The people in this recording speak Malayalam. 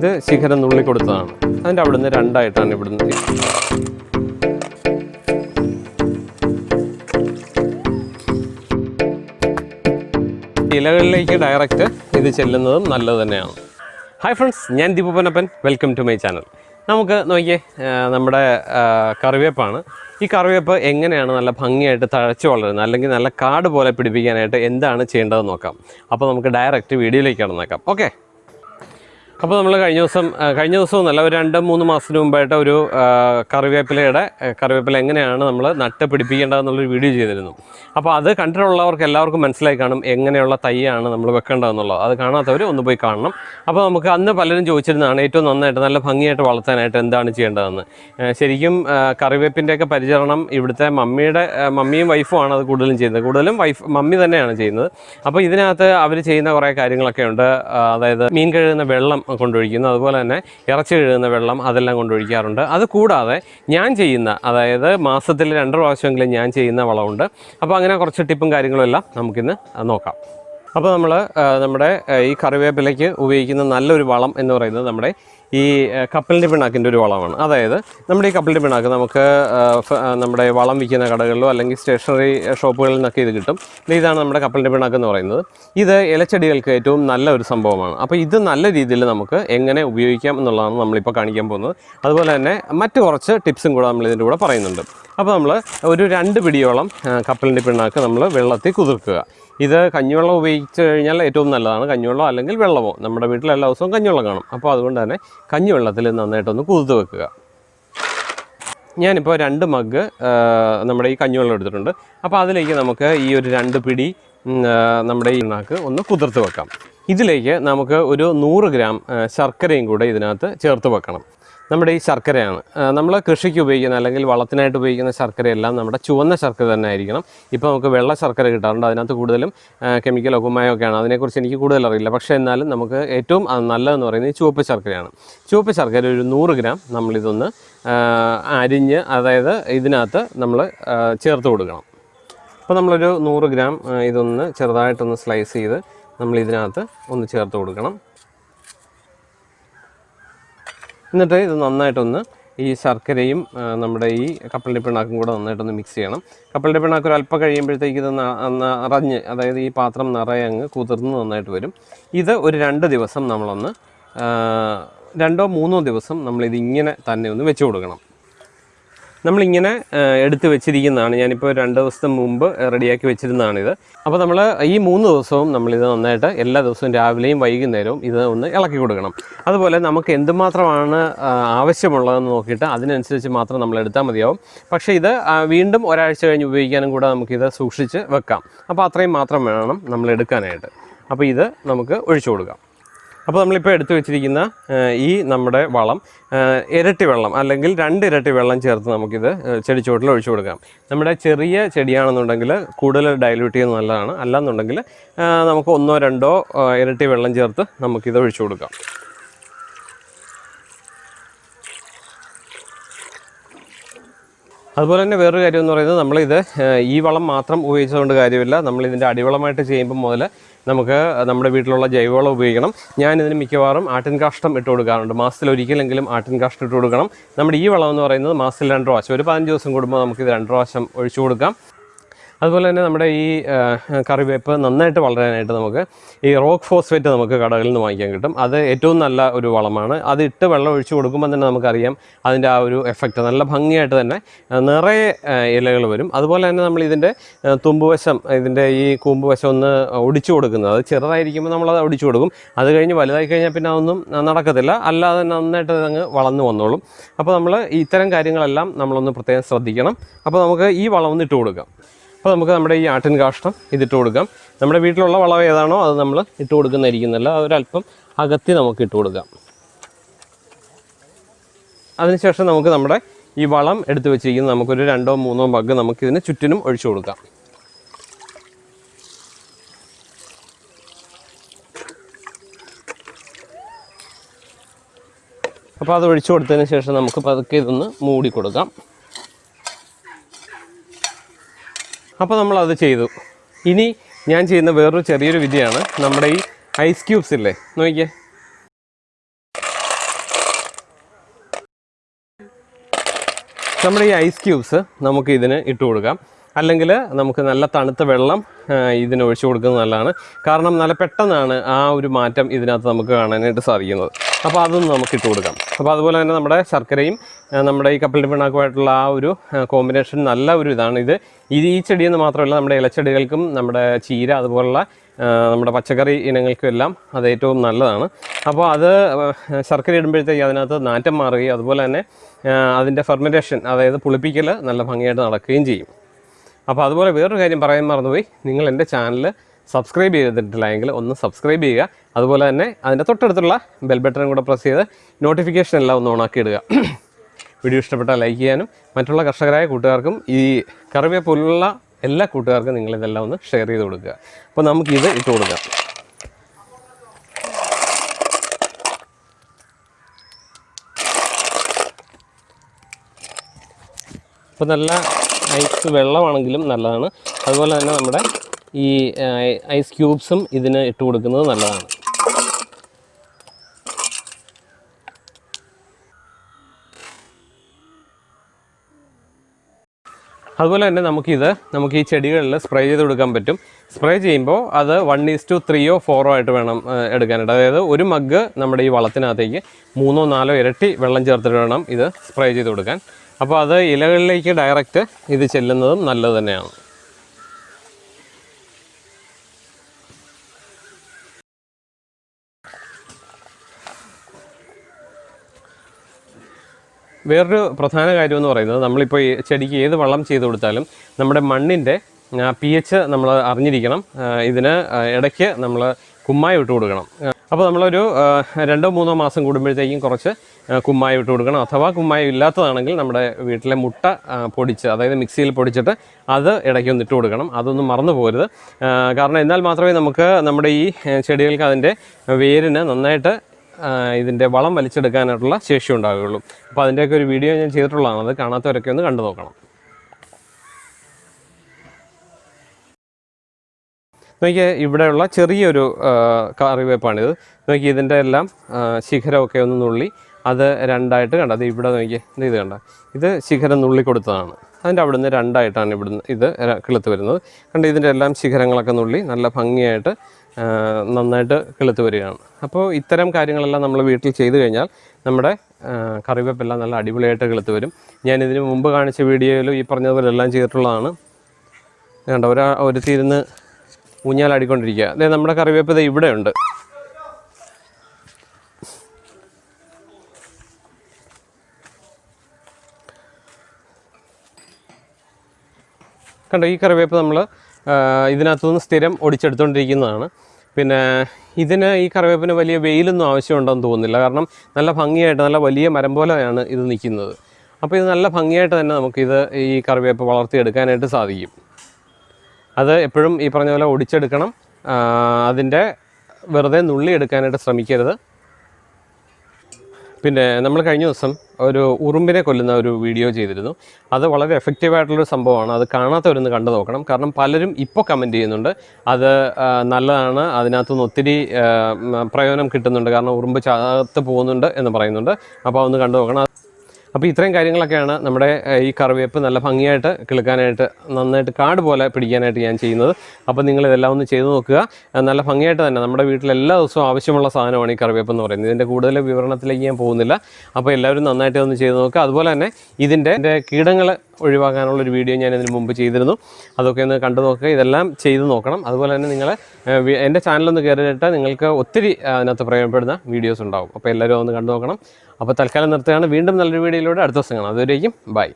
ഇത് ശിഖരം നുള്ളി കൊടുത്തതാണ്. അതിന്റെ അവിടുന്ന് രണ്ടായിട്ടാണ് ഇവിടുന്ന് ഇലകളിലേക്ക് ഡയറക്റ്റ് ഇത് ചെല്ലുന്നതും നല്ലത് തന്നെയാണ്. ഹായ് ഫ്രണ്ട്സ് ഞാൻ ദീപപ്പനപ്പൻ വെൽക്കം ടു മൈ ചാനൽ നമുക്ക് നോക്കിയേ നമ്മുടെ കറിവേപ്പാണ്. ഈ കറിവേപ്പ് എങ്ങനെയാണ് നല്ല ഭംഗിയായിട്ട് തഴച്ചു വളരുന്നത്? അല്ലെങ്കിൽ നല്ല കാട് പോലെ പിടിപ്പിക്കാനായിട്ട് എന്താണ് ചെയ്യേണ്ടതെന്ന് നോക്കാം. അപ്പോൾ നമുക്ക് ഡയറക്റ്റ് വീഡിയോയിലേക്ക് കടന്നേക്കാം. ഓക്കെ അപ്പോൾ നമ്മൾ കഴിഞ്ഞ ദിവസം കഴിഞ്ഞ ദിവസവും നല്ല ഒരു രണ്ട് മൂന്ന് മാസത്തിന് മുമ്പായിട്ട് ഒരു കറിവേപ്പിലയുടെ കറിവേപ്പില എങ്ങനെയാണ് നമ്മൾ നട്ട് പിടിപ്പിക്കേണ്ടതെന്നുള്ളൊരു വീഡിയോ ചെയ്തിരുന്നു. അപ്പോൾ അത് കണ്ടിട്ടുള്ളവർക്ക് എല്ലാവർക്കും മനസ്സിലായി കാണും എങ്ങനെയുള്ള തൈയാണ് നമ്മൾ വെക്കേണ്ടതെന്നുള്ളത്. അത് കാണാത്തവർ ഒന്ന് പോയി കാണണം. അപ്പോൾ നമുക്ക് അന്ന് പലരും ചോദിച്ചിരുന്നതാണ് ഏറ്റവും നന്നായിട്ട് നല്ല ഭംഗിയായിട്ട് വളർത്താനായിട്ട് എന്താണ് ചെയ്യേണ്ടതെന്ന്? ശരിക്കും കറിവേപ്പിന്റെയൊക്കെ പരിചരണം ഇവിടുത്തെ മമ്മിയുടെ മമ്മിയും വൈഫുമാണ് അത് കൂടുതലും ചെയ്യുന്നത്. കൂടുതലും വൈഫ് മമ്മി തന്നെയാണ് ചെയ്യുന്നത്. അപ്പോൾ ഇതിനകത്ത് അവർ ചെയ്യുന്ന കുറേ കാര്യങ്ങളൊക്കെ ഉണ്ട് അതായത് മീൻ കഴുകുന്ന വെള്ളം കൊണ്ടൊഴിക്കുന്നു. അതുപോലെ തന്നെ ഇറച്ചി കഴുകുന്ന വെള്ളം അതെല്ലാം കൊണ്ടൊഴിക്കാറുണ്ട്. അത് കൂടാതെ ഞാൻ ചെയ്യുന്ന അതായത് മാസത്തിൽ രണ്ട് പ്രാവശ്യമെങ്കിലും ഞാൻ ചെയ്യുന്ന വളമുണ്ട്. അപ്പോൾ അങ്ങനെ കുറച്ച് ടിപ്പും കാര്യങ്ങളും എല്ലാം നമുക്കിന്ന് നോക്കാം. അപ്പോൾ നമ്മൾ നമ്മുടെ ഈ കറിവേപ്പിലയ്ക്ക് ഉപയോഗിക്കുന്ന നല്ലൊരു വളം എന്ന് പറയുന്നത് നമ്മുടെ ഈ കപ്പലിന്റെ പിണ്ണാക്കിന്റെ ഒരു വളമാണ്. അതായത് നമ്മുടെ ഈ കപ്പലിന്റെ പിണ്ണാക്ക് നമുക്ക് നമ്മുടെ വളം വിൽക്കുന്ന കടകളിലോ അല്ലെങ്കിൽ സ്റ്റേഷനറി ഷോപ്പുകളിൽ നിന്നൊക്കെ ഇത് കിട്ടും. ഇത് ഇതാണ് നമ്മുടെ കപ്പലിന്റെ പിണ്ണാക്ക് എന്ന് പറയുന്നത്. ഇത് ഇലച്ചെടികൾക്ക് ഏറ്റവും നല്ല ഒരു സംഭവമാണ്. അപ്പോൾ ഇത് നല്ല രീതിയിൽ നമുക്ക് എങ്ങനെ ഉപയോഗിക്കാം എന്നുള്ളതാണ് നമ്മളിപ്പോൾ കാണിക്കാൻ പോകുന്നത്. അതുപോലെ തന്നെ മറ്റു കുറച്ച് ടിപ്സും കൂടെ നമ്മൾ ഇതിന്റെ കൂടെ പറയുന്നുണ്ട്. അപ്പോൾ നമ്മൾ ഒരു രണ്ട് പിടിയോളം കപ്പലിന്റെ പിണ്ണാക്ക് നമ്മൾ വെള്ളത്തിൽ കുതിർക്കുക. ഇത് കഞ്ഞിവെള്ളം ഉപയോഗിച്ച് കഴിഞ്ഞാൽ ഏറ്റവും നല്ലതാണ്. കഞ്ഞിവെള്ളം അല്ലെങ്കിൽ വെള്ളമോ? നമ്മുടെ വീട്ടിൽ എല്ലാ ദിവസവും കഞ്ഞിവെള്ളം കാണും. അപ്പോൾ അതുകൊണ്ട് തന്നെ കഞ്ഞിവെള്ളത്തിൽ നന്നായിട്ടൊന്ന് കുതിർത്ത് വെക്കുക. ഞാനിപ്പോൾ രണ്ട് മഗ് നമ്മുടെ ഈ കഞ്ഞിവെള്ളം എടുത്തിട്ടുണ്ട്. അപ്പോൾ അതിലേക്ക് നമുക്ക് ഈ ഒരു രണ്ട് പിടി നമ്മുടെ ഈ ഇണ്ണാക്ക് ഒന്ന് കുതിർത്ത് വെക്കാം. ഇതിലേക്ക് നമുക്ക് ഒരു നൂറ് ഗ്രാം ശർക്കരയും കൂടെ ഇതിനകത്ത് ചേർത്ത് വെക്കണം. നമ്മുടെ ഈ ശർക്കരയാണ്. നമ്മൾ കൃഷിക്ക് ഉപയോഗിക്കുന്ന അല്ലെങ്കിൽ വളത്തിനായിട്ട് ഉപയോഗിക്കുന്ന ശർക്കരയെല്ലാം നമ്മുടെ ചുവന്ന ശർക്കര തന്നെ ആയിരിക്കണം. ഇപ്പോൾ നമുക്ക് വെള്ള ശർക്കര കിട്ടാറുണ്ട്. അതിനകത്ത് കൂടുതലും കെമിക്കലോ കുമ്മായോ ഒക്കെയാണ്. അതിനെക്കുറിച്ച് എനിക്ക് കൂടുതൽ അറിയില്ല. പക്ഷേ എന്നാലും നമുക്ക് ഏറ്റവും നല്ലതെന്ന് പറയുന്നത് ചുവപ്പ് ശർക്കരയാണ്. ചുവപ്പ് ശർക്കര ഒരു നൂറ് ഗ്രാം നമ്മളിതൊന്ന് അരിഞ്ഞ് അതായത് ഇതിനകത്ത് നമ്മൾ ചേർത്ത് കൊടുക്കണം. അപ്പോൾ നമ്മളൊരു നൂറ് ഗ്രാം ഇതൊന്ന് ചെറുതായിട്ടൊന്ന് സ്ലൈസ് ചെയ്ത് നമ്മൾ ഇതിനകത്ത് ഒന്ന് ചേർത്ത് കൊടുക്കണം. എന്നിട്ട് ഇത് നന്നായിട്ടൊന്ന് ഈ ശർക്കരയും നമ്മുടെ ഈ കപ്പലിന്റെ പിണ്ണാക്കും കൂടെ നന്നായിട്ടൊന്ന് മിക്സ് ചെയ്യണം. കപ്പലിന്റെ പിണ്ണാക്ക് ഒരു അല്പം കഴിയുമ്പോഴത്തേക്ക് ഇത് നിറഞ്ഞ് അതായത് ഈ പാത്രം നിറയെ അങ്ങ് കുതിർന്ന് നന്നായിട്ട് വരും. ഇത് ഒരു രണ്ട് ദിവസം നമ്മളൊന്ന് രണ്ടോ മൂന്നോ ദിവസം നമ്മളിതിങ്ങനെ തന്നെ ഒന്ന് വെച്ച് കൊടുക്കണം. നമ്മളിങ്ങനെ എടുത്ത് വെച്ചിരിക്കുന്നതാണ്. ഞാനിപ്പോൾ രണ്ട് ദിവസത്തെ മുമ്പ് റെഡിയാക്കി വെച്ചിരുന്നതാണിത്. അപ്പോൾ നമ്മൾ ഈ മൂന്ന് ദിവസവും നമ്മളിത് നന്നായിട്ട് എല്ലാ ദിവസവും രാവിലെയും വൈകുന്നേരവും ഇത് ഒന്ന് ഇളക്കി കൊടുക്കണം. അതുപോലെ നമുക്ക് എന്തുമാത്രമാണ് ആവശ്യമുള്ളതെന്ന് നോക്കിയിട്ട് അതിനനുസരിച്ച് മാത്രം നമ്മൾ എടുത്താൽ മതിയാവും. പക്ഷേ ഇത് വീണ്ടും ഒരാഴ്ച കഴിഞ്ഞ് ഉപയോഗിക്കാനും കൂടെ നമുക്കിത് സൂക്ഷിച്ച് വെക്കാം. അപ്പോൾ അത്രയും മാത്രം വേണം നമ്മൾ എടുക്കാനായിട്ട്. അപ്പോൾ ഇത് നമുക്ക് ഒഴിച്ചു കൊടുക്കാം. അപ്പോൾ നമ്മളിപ്പോൾ എടുത്തു വെച്ചിരിക്കുന്ന ഈ നമ്മുടെ വളം ഇരട്ടി വെള്ളം അല്ലെങ്കിൽ രണ്ട് ഇരട്ടി വെള്ളം ചേർത്ത് നമുക്കിത് ചെടിച്ചുവട്ടിൽ ഒഴിച്ചു കൊടുക്കാം. നമ്മുടെ ചെറിയ ചെടിയാണെന്നുണ്ടെങ്കിൽ കൂടുതൽ ഡയലൂട്ട് ചെയ്യുന്നത് നല്ലതാണ്. അല്ലാന്നുണ്ടെങ്കിൽ നമുക്ക് ഒന്നോ രണ്ടോ ഇരട്ടി വെള്ളം ചേർത്ത് നമുക്കിത് ഒഴിച്ചു കൊടുക്കാം. അതുപോലെ തന്നെ വേറൊരു കാര്യം എന്ന് പറയുന്നത് നമ്മളിത് ഈ വളം മാത്രം ഉപയോഗിച്ചതുകൊണ്ട് കാര്യമില്ല. നമ്മളിതിന്റെ അടിവളമായിട്ട് ചെയ്യുമ്പോൾ മുതൽ നമുക്ക് നമ്മുടെ വീട്ടിലുള്ള ജൈവവളം ഉപയോഗിക്കണം. ഞാനിതിന് മിക്കവാറും ആട്ടിൻ കാഷ്ടം ഇട്ട് കൊടുക്കാറുണ്ട്. മാസത്തിൽ ഒരിക്കലെങ്കിലും ആട്ടിൻ കാഷ്ടം ഇട്ട് കൊടുക്കണം. നമ്മുടെ ഈ വളം എന്ന് പറയുന്നത് മാസത്തിൽ രണ്ട് പ്രാവശ്യം ഒരു പതിനഞ്ച് ദിവസം കൂടുമ്പോൾ നമുക്ക് ഇത് രണ്ട് പ്രാവശ്യം ഒഴിച്ചു കൊടുക്കാം. അതുപോലെ തന്നെ നമ്മുടെ ഈ കറിവേപ്പ് നന്നായിട്ട് വളരാനായിട്ട് നമുക്ക് ഈ റോക്ക് ഫോസ്ഫേറ്റ് നമുക്ക് കടകളിൽ നിന്ന് വാങ്ങിക്കാൻ കിട്ടും. അത് ഏറ്റവും നല്ല ഒരു വളമാണ്. അത് ഇട്ട് വെള്ളം ഒഴിച്ചു കൊടുക്കുമ്പോൾ തന്നെ നമുക്കറിയാം അതിന്റെ ആ ഒരു എഫക്റ്റ് നല്ല ഭംഗിയായിട്ട് തന്നെ നിറയെ ഇലകൾ വരും. അതുപോലെ തന്നെ നമ്മൾ ഇതിന്റെ തുമ്പുവശം ഇതിന്റെ ഈ കൂമ്പുവശം ഒന്ന് ഒടിച്ചു കൊടുക്കുന്നത്. അത് ചെറുതായിരിക്കുമ്പോൾ നമ്മളത് ഒടിച്ചു കൊടുക്കും. അത് കഴിഞ്ഞ് വലുതായി കഴിഞ്ഞാൽ പിന്നെ അതൊന്നും നടക്കത്തില്ല. അല്ലാതെ നന്നായിട്ട് അങ്ങ് വളർന്നു വന്നോളും. അപ്പോൾ നമ്മൾ ഇത്തരം കാര്യങ്ങളെല്ലാം നമ്മളൊന്ന് പ്രത്യേകം ശ്രദ്ധിക്കണം. അപ്പോൾ നമുക്ക് ഈ വളം ഒന്ന് ഇട്ട് കൊടുക്കാം. അപ്പോൾ നമുക്ക് നമ്മുടെ ഈ ആട്ടിൻ കാഷ്ടം ഇതിട്ട് കൊടുക്കാം. നമ്മുടെ വീട്ടിലുള്ള വളം ഏതാണോ അത് നമ്മൾ ഇട്ട് കൊടുക്കുന്നതായിരിക്കുന്നല്ല ഒരല്പം അകത്തി നമുക്ക് ഇട്ട് കൊടുക്കാം. അതിനുശേഷം നമുക്ക് നമ്മുടെ ഈ വളം എടുത്ത് വെച്ചിരിക്കുന്നത് നമുക്കൊരു രണ്ടോ മൂന്നോ മഗ് നമുക്കിതിന് ചുറ്റിനും ഒഴിച്ചു കൊടുക്കാം. അപ്പോൾ അത് ഒഴിച്ചു കൊടുത്തതിന് ശേഷം നമുക്ക് പതുക്കെ ഇതൊന്ന് മൂടി കൊടുക്കാം. അപ്പോൾ നമ്മൾ അത് ചെയ്തു. ഇനി ഞാൻ ചെയ്യുന്ന വേറൊരു ചെറിയൊരു വിദ്യയാണ് നമ്മുടെ ഈ ഐസ് ക്യൂബ്സ് ഇല്ലേ? നോക്കിക്കേ. നമ്മുടെ ഈ ഐസ് ക്യൂബ്സ് നമുക്ക് ഇതിന് ഇട്ട് കൊടുക്കാം. അല്ലെങ്കിൽ നമുക്ക് നല്ല തണുത്ത വെള്ളം ഇതിന് ഒഴിച്ചു കൊടുക്കുന്നത് നല്ലതാണ്. കാരണം നല്ല പെട്ടെന്നാണ് ആ ഒരു മാറ്റം ഇതിനകത്ത് നമുക്ക് കാണാനായിട്ട് സാധിക്കുന്നത്. അപ്പോൾ അതൊന്നും നമുക്ക് ഇട്ട് കൊടുക്കാം. അപ്പോൾ അതുപോലെ തന്നെ നമ്മുടെ ശർക്കരയും നമ്മുടെ ഈ കപ്പലിന്റെ പിണ്ണാക്കുമായിട്ടുള്ള ആ ഒരു കോമ്പിനേഷൻ നല്ല ഒരു ഇതാണ് ഇത്. ഇത് ഈ ചെടിയെന്ന് മാത്രമല്ല നമ്മുടെ ഇലച്ചെടികൾക്കും നമ്മുടെ ചീര അതുപോലുള്ള നമ്മുടെ പച്ചക്കറി ഇനങ്ങൾക്കും എല്ലാം അത് ഏറ്റവും നല്ലതാണ്. അപ്പോൾ അത് ശർക്കര ഇടുമ്പോഴത്തേക്ക് അതിനകത്ത് നാറ്റം മാറുകയും അതുപോലെ തന്നെ അതിന്റെ ഫെർമെന്റേഷൻ അതായത് പുളിപ്പിക്കൽ നല്ല ഭംഗിയായിട്ട് നടക്കുകയും ചെയ്യും. അപ്പോൾ അതുപോലെ വേറൊരു കാര്യം പറയാൻ മറന്നുപോയി. നിങ്ങൾ എന്റെ ചാനൽ സബ്സ്ക്രൈബ് ചെയ്തിട്ടില്ല എങ്കിൽ ഒന്ന് സബ്സ്ക്രൈബ് ചെയ്യുക. അതുപോലെ തന്നെ അതിന്റെ തൊട്ടടുത്തുള്ള ബെൽ ബട്ടൺ കൂടെ പ്രസ് ചെയ്ത് നോട്ടിഫിക്കേഷൻ എല്ലാം ഒന്ന് ഓണാക്കി ഇടുക. വീഡിയോ ഇഷ്ടപ്പെട്ടാൽ ലൈക്ക് ചെയ്യാനും മറ്റുള്ള കർഷകരായ കൂട്ടുകാർക്കും ഈ കറിവേ പോലുള്ള എല്ലാ കൂട്ടുകാർക്കും നിങ്ങളിതെല്ലാം ഒന്ന് ഷെയർ ചെയ്ത് കൊടുക്കുക. അപ്പോൾ നമുക്കിത് ഇട്ട് കൊടുക്കാം. അപ്പോൾ നല്ല ഐസ് വെള്ളമാണെങ്കിലും നല്ലതാണ്. അതുപോലെ തന്നെ നമ്മുടെ ഈ ഐസ് ക്യൂബ്സും ഇതിന് ഇട്ട് കൊടുക്കുന്നത് നല്ലതാണ്. അതുപോലെ തന്നെ നമുക്കിത് നമുക്ക് ഈ ചെടികളിൽ സ്പ്രേ ചെയ്ത് കൊടുക്കാൻ പറ്റും. സ്പ്രേ ചെയ്യുമ്പോൾ അത് വൺ ഈസ് ടു ത്രീയോ ഫോറോ ആയിട്ട് വേണം എടുക്കാനായിട്ട്. അതായത് ഒരു മഗ് നമ്മുടെ ഈ വളത്തിനകത്തേക്ക് മൂന്നോ നാലോ ഇരട്ടി വെള്ളം ചേർത്തിട്ട് വേണം ഇത് സ്പ്രേ ചെയ്ത് കൊടുക്കാൻ. അപ്പോൾ അത് ഇലകളിലേക്ക് ഡയറക്റ്റ് ഇത് ചെല്ലുന്നതും നല്ലത് തന്നെയാണ്. വേറൊരു പ്രധാന കാര്യം എന്ന് പറയുന്നത് നമ്മളിപ്പോൾ ഈ ചെടിക്ക് ഏത് വളം ചെയ്ത് കൊടുത്താലും നമ്മുടെ മണ്ണിന്റെ പി എച്ച് നമ്മൾ അറിഞ്ഞിരിക്കണം ഇതിന് ഇടയ്ക്ക് നമ്മൾ കുമ്മായി ഇട്ട് കൊടുക്കണം. അപ്പോൾ നമ്മളൊരു രണ്ടോ മൂന്നോ മാസം കൂടുമ്പോഴത്തേക്കും കുറച്ച് കുമ്മായി ഇട്ട് കൊടുക്കണം. അഥവാ കുമ്മായി ഇല്ലാത്തതാണെങ്കിൽ നമ്മുടെ വീട്ടിലെ മുട്ട പൊടിച്ച് അതായത് മിക്സിയിൽ പൊടിച്ചിട്ട് അത് ഇടയ്ക്ക് ഒന്ന് ഇട്ട് കൊടുക്കണം. അതൊന്നും മറന്നു പോകരുത്. കാരണം എന്നാൽ മാത്രമേ നമുക്ക് നമ്മുടെ ഈ ചെടികൾക്ക് അതിന്റെ വേരിന് നന്നായിട്ട് ഇതിന്റെ വളം വലിച്ചെടുക്കാനായിട്ടുള്ള ശേഷി ഉണ്ടാവുകയുള്ളൂ. അപ്പോൾ അതിന്റെയൊക്കെ ഒരു വീഡിയോ ഞാൻ ചെയ്തിട്ടുള്ളതാണ്. അത് കാണാത്തവരൊക്കെ ഒന്ന് കണ്ടു നോക്കണം. നോക്കിയ ഇവിടെയുള്ള ചെറിയൊരു കറിവേപ്പാണിത്. നോക്കി ഇതിന്റെ എല്ലാം ശിഖരമൊക്കെ ഒന്ന് നുള്ളി അത് രണ്ടായിട്ട് കണ്ട? അത് ഇവിടെ നോക്കി ഇത് കണ്ട? ഇത് ശിഖരം നുള്ളി കൊടുത്തതാണ്. അതിന്റെ അവിടുന്ന് രണ്ടായിട്ടാണ് ഇവിടുന്ന് ഇത് കിളുത്ത് വരുന്നത്. കണ്ട് ഇതിന്റെ എല്ലാം ശിഖരങ്ങളൊക്കെ നുള്ളി നല്ല ഭംഗിയായിട്ട് നന്നായിട്ട് കിളുത്ത് വരികയാണ്. അപ്പോൾ ഇത്തരം കാര്യങ്ങളെല്ലാം നമ്മൾ വീട്ടിൽ ചെയ്തു കഴിഞ്ഞാൽ നമ്മുടെ കറിവേപ്പെല്ലാം നല്ല അടിപൊളിയായിട്ട് കിളുത്ത് വരും. ഞാൻ ഇതിന് മുമ്പ് കാണിച്ച വീഡിയോയിലും ഈ പറഞ്ഞതുപോലെ എല്ലാം ചെയ്തിട്ടുള്ളതാണ്. കണ്ട ഒരാ ഒരുത്തിരുന്ന് ഊഞ്ഞാലാടിക്കൊണ്ടിരിക്കുക. അതെ നമ്മുടെ കറിവേപ്പ് ദേ ഇവിടെ ഉണ്ട്. കണ്ടോ ഈ കറിവേപ്പ് നമ്മൾ ഇതിനകത്തു നിന്ന് സ്ഥിരം ഒടിച്ചെടുത്തുകൊണ്ടിരിക്കുന്നതാണ് പിന്നെ ഇതിന് ഈ കറിവേപ്പിന് വലിയ വെയിലൊന്നും ആവശ്യമുണ്ടെന്ന് തോന്നുന്നില്ല. കാരണം നല്ല ഭംഗിയായിട്ട് നല്ല വലിയ മരം പോലെയാണ് ഇത് നിൽക്കുന്നത്. അപ്പോൾ ഇത് നല്ല ഭംഗിയായിട്ട് തന്നെ നമുക്കിത് ഈ കറിവേപ്പ് വളർത്തിയെടുക്കാനായിട്ട് സാധിക്കും. അത് എപ്പോഴും ഈ പറഞ്ഞ പോലെ ഒടിച്ചെടുക്കണം. അതിന്റെ വെറുതെ നുള്ളി എടുക്കാനായിട്ട് ശ്രമിക്കരുത്. പിന്നെ നമ്മൾ കഴിഞ്ഞ ദിവസം ഒരു ഉറുമ്പിനെ കൊല്ലുന്ന ഒരു വീഡിയോ ചെയ്തിരുന്നു. അത് വളരെ എഫക്റ്റീവായിട്ടുള്ളൊരു സംഭവമാണ്. അത് കാണാത്തവരൊന്ന് കണ്ടു നോക്കണം. കാരണം പലരും ഇപ്പോൾ കമന്റ് ചെയ്യുന്നുണ്ട്. അത് നല്ലതാണ്. അതിനകത്തുനിന്ന് ഒത്തിരി പ്രയോജനം കിട്ടുന്നുണ്ട്. കാരണം ഉറുമ്പ് ചാകത്ത് പോകുന്നുണ്ട് എന്ന് പറയുന്നുണ്ട്. അപ്പോൾ ഒന്ന് കണ്ടു നോക്കണം. അപ്പോൾ ഇത്രയും കാര്യങ്ങളൊക്കെയാണ് നമ്മുടെ ഈ കറിവേപ്പ് നല്ല ഭംഗിയായിട്ട് കിളുക്കാനായിട്ട് നന്നായിട്ട് കാട് പോലെ പിടിക്കാനായിട്ട് ഞാൻ ചെയ്യുന്നത്. അപ്പോൾ നിങ്ങൾ ഇതെല്ലാം ഒന്ന് ചെയ്തു നോക്കുക. നല്ല ഭംഗിയായിട്ട് തന്നെ നമ്മുടെ വീട്ടിൽ എല്ലാ ദിവസവും ആവശ്യമുള്ള സാധനമാണ് ഈ കറിവേപ്പ് എന്ന് പറയുന്നത്. ഇതിന്റെ കൂടുതൽ വിവരണത്തിലേക്ക് ഞാൻ പോകുന്നില്ല. അപ്പോൾ എല്ലാവരും നന്നായിട്ട് ഒന്ന് ചെയ്തു നോക്കുക. അതുപോലെ തന്നെ ഇതിന്റെ കീടങ്ങൾ ഒഴിവാക്കാനുള്ള ഒരു വീഡിയോ ഞാൻ ഇതിന് മുമ്പ് ചെയ്തിരുന്നു. അതൊക്കെ ഒന്ന് കണ്ടു നോക്കുക. ഇതെല്ലാം ചെയ്തു നോക്കണം. അതുപോലെ തന്നെ നിങ്ങൾ എന്റെ ചാനലൊന്ന് കയറിയിട്ട് നിങ്ങൾക്ക് ഒത്തിരി അതിനകത്ത് പ്രയോജനപ്പെടുന്ന വീഡിയോസ് ഉണ്ടാകും അപ്പോൾ എല്ലാവരും ഒന്ന് കണ്ടു നോക്കണം. അപ്പോൾ തൽക്കാലം നിർത്തുകയാണ്. വീണ്ടും നല്ലൊരു വീഡിയോയിലൂടെ അടുത്ത ദിവസം കാണാം. അതുവരേക്കും ബൈ.